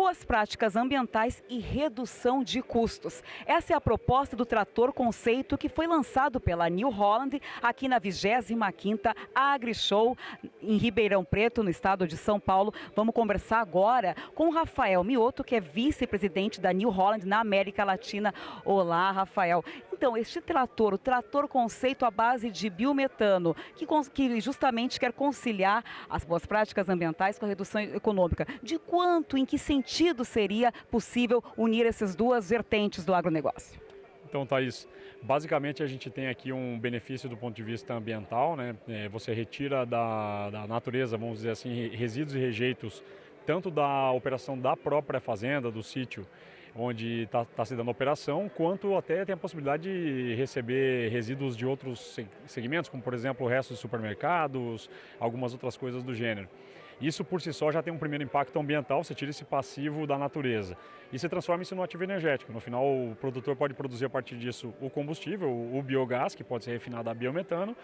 boas práticas ambientais e redução de custos. Essa é a proposta do trator conceito que foi lançado pela New Holland aqui na 25ª AgriShow em Ribeirão Preto, no estado de São Paulo. Vamos conversar agora com o Rafael Mioto, que é vice-presidente da New Holland na América Latina. Olá, Rafael. Então, este trator, o trator conceito à base de biometano, que, que justamente quer conciliar as boas práticas ambientais com a redução econômica. De quanto, em que sentido seria possível unir essas duas vertentes do agronegócio? Então, Thaís, basicamente a gente tem aqui um benefício do ponto de vista ambiental, né? É, você retira da, da natureza, vamos dizer assim, resíduos e rejeitos, tanto da operação da própria fazenda, do sítio, onde está tá se dando operação, quanto até tem a possibilidade de receber resíduos de outros segmentos, como por exemplo restos de supermercados, algumas outras coisas do gênero. Isso por si só já tem um primeiro impacto ambiental, você tira esse passivo da natureza e se transforma isso no ativo energético. No final o produtor pode produzir a partir disso o combustível, o biogás, que pode ser refinado a biometano,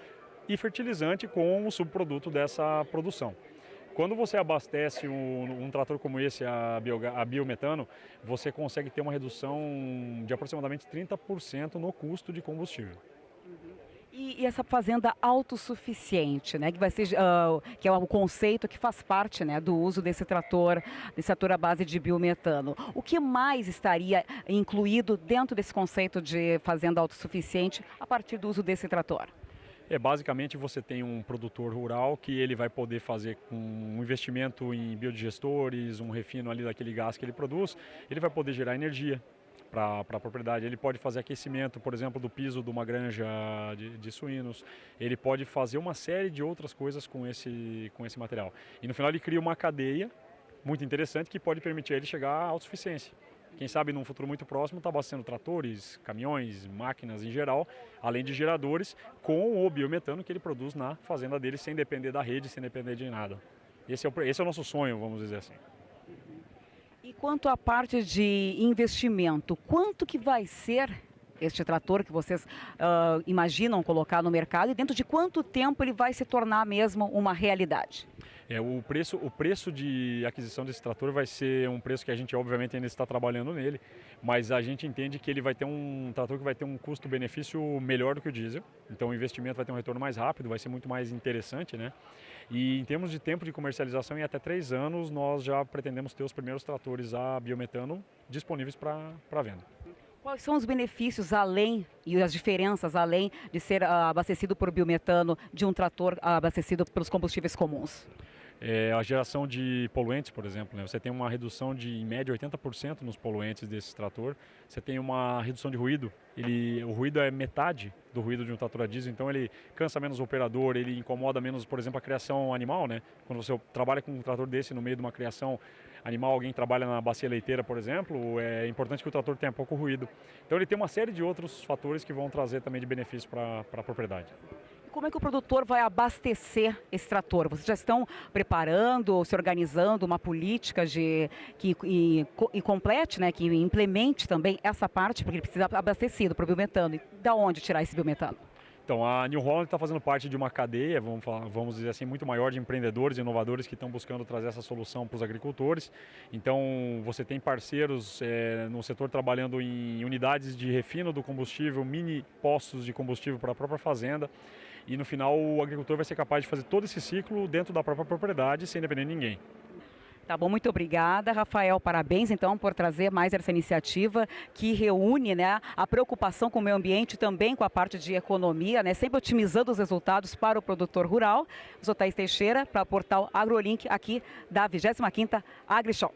e fertilizante com o subproduto dessa produção. Quando você abastece um, um trator como esse a, a, biometano, você consegue ter uma redução de aproximadamente 30% no custo de combustível. E, e, essa fazenda autossuficiente, né, que vai ser, uh, que é o conceito que faz parte, né, do uso desse trator, desse trator à base de biometano. O que mais estaria incluído dentro desse conceito de fazenda autossuficiente a partir do uso desse trator? É, basicamente você tem um produtor rural que ele vai poder fazer com um investimento em biodigestores, um refino ali daquele gás que ele produz, ele vai poder gerar energia para a propriedade. Ele pode fazer aquecimento, por exemplo, do piso de uma granja de, de, suínos. Ele pode fazer uma série de outras coisas com esse, com esse material. E no final ele cria uma cadeia muito interessante que pode permitir ele chegar à autossuficiência quem sabe num futuro muito próximo está abastecendo tratores, caminhões, máquinas em geral, além de geradores, com o biometano que ele produz na fazenda dele, sem depender da rede, sem depender de nada. Esse é o, esse é o nosso sonho, vamos dizer assim. E quanto à parte de investimento, quanto que vai ser este trator que vocês uh, imaginam colocar no mercado e dentro de quanto tempo ele vai se tornar mesmo uma realidade? É, o, preço, o preço de aquisição desse trator vai ser um preço que a gente obviamente ainda está trabalhando nele, mas a gente entende que ele vai ter um trator que vai ter um custo-benefício melhor do que o diesel, então o investimento vai ter um retorno mais rápido, vai ser muito mais interessante, né? E em termos de tempo de comercialização, em até três anos, nós já pretendemos ter os primeiros tratores a biometano disponíveis para venda. Quais são os benefícios além e as diferenças além de ser uh, abastecido por biometano de um trator abastecido pelos combustíveis comuns? É, a geração de poluentes, por exemplo, né? você tem uma redução de, em média, 80% nos poluentes desse trator. Você tem uma redução de ruído, ele, o ruído é metade do ruído de um trator a diesel, então ele cansa menos o operador, ele incomoda menos, por exemplo, a criação animal. Né? Quando você trabalha com um trator desse no meio de uma criação animal, alguém trabalha na bacia leiteira, por exemplo, é importante que o trator tenha pouco ruído. Então ele tem uma série de outros fatores que vão trazer também de benefício para a propriedade como é que o produtor vai abastecer esse trator? Vocês já estão preparando, se organizando uma política de, que e, e complete, né, que implemente também essa parte, porque ele precisa abastecido para o biometano. E da onde tirar esse biometano? Então, a New Holland está fazendo parte de uma cadeia, vamos, falar, vamos dizer assim, muito maior de empreendedores e inovadores que estão buscando trazer essa solução para os agricultores. Então, você tem parceiros é, no setor trabalhando em unidades de refino do combustível, mini postos de combustível para a própria fazenda e no final o agricultor vai ser capaz de fazer todo esse ciclo dentro da própria propriedade sem depender de ninguém. Tá bom, muito obrigada, Rafael. Parabéns, então, por trazer mais essa iniciativa que reúne né, a preocupação com o meio ambiente também com a parte de economia, né, sempre otimizando os resultados para o produtor rural. Zotais Teixeira, para o portal AgroLink, aqui da 25ª AgriShow.